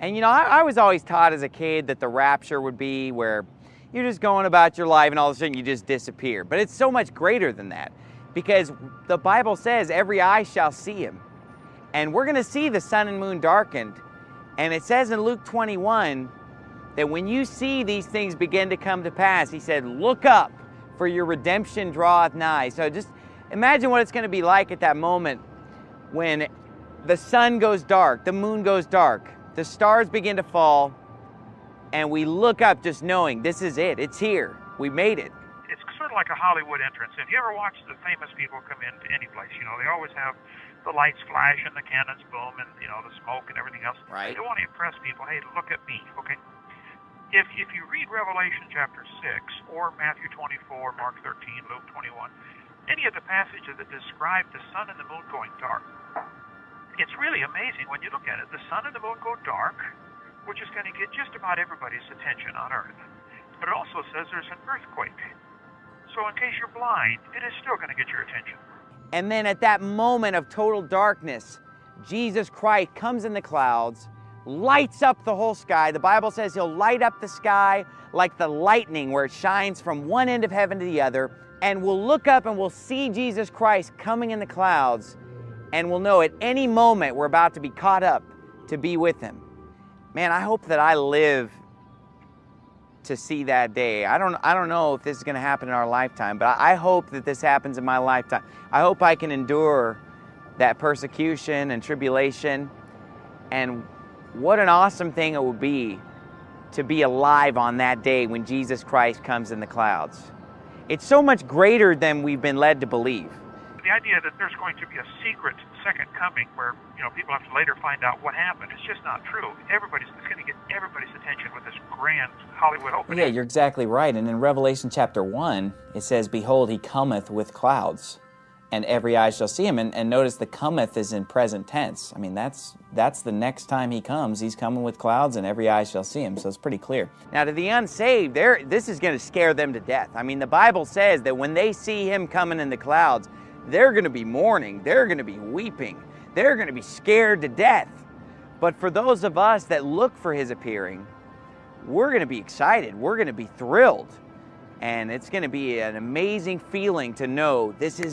And you know, I, I, was always taught as a kid that the rapture would be where you're just going about your life and all of a sudden you just disappear. But it's so much greater than that because the Bible says every eye shall see him. And we're going to see the sun and moon darkened. And it says in Luke 21 that when you see these things begin to come to pass, he said, look up for your redemption draweth nigh. So just imagine what it's going to be like at that moment when the sun goes dark, the moon goes dark, the stars begin to fall, and we look up just knowing this is it, it's here, we made it. It's sort of like a Hollywood entrance. If you ever watch the famous people come into any place, you know, they always have the lights flash and the cannons boom and, you know, the smoke and everything else. Right. They want to impress people. Hey, look at me, okay? If, if you read Revelation chapter 6 or Matthew 24, Mark 13, Luke 21, any of the passages that describe the sun and the moon going dark, it's really amazing when you look at it. The sun and the moon go dark, which is going to get just about everybody's attention on Earth. But it also says there's an earthquake. So in case you're blind, it is still going to get your attention. And then at that moment of total darkness, Jesus Christ comes in the clouds, lights up the whole sky. The Bible says he'll light up the sky like the lightning where it shines from one end of heaven to the other. And we'll look up and we'll see Jesus Christ coming in the clouds and we'll know at any moment we're about to be caught up to be with him. Man, I hope that I live to see that day. I don't, I don't know if this is going to happen in our lifetime, but I hope that this happens in my lifetime. I hope I can endure that persecution and tribulation. And what an awesome thing it would be to be alive on that day when Jesus Christ comes in the clouds. It's so much greater than we've been led to believe the idea that there's going to be a secret second coming where you know people have to later find out what happened it's just not true. Everybody's it's going to get everybody's attention with this grand hollywood opening. Yeah you're exactly right and in revelation chapter 1 it says behold he cometh with clouds and every eye shall see him and, and notice the cometh is in present tense. I mean that's that's the next time he comes he's coming with clouds and every eye shall see him so it's pretty clear. Now to the unsaved there this is going to scare them to death. I mean the bible says that when they see him coming in the clouds they're going to be mourning. They're going to be weeping. They're going to be scared to death. But for those of us that look for his appearing, we're going to be excited. We're going to be thrilled. And it's going to be an amazing feeling to know this is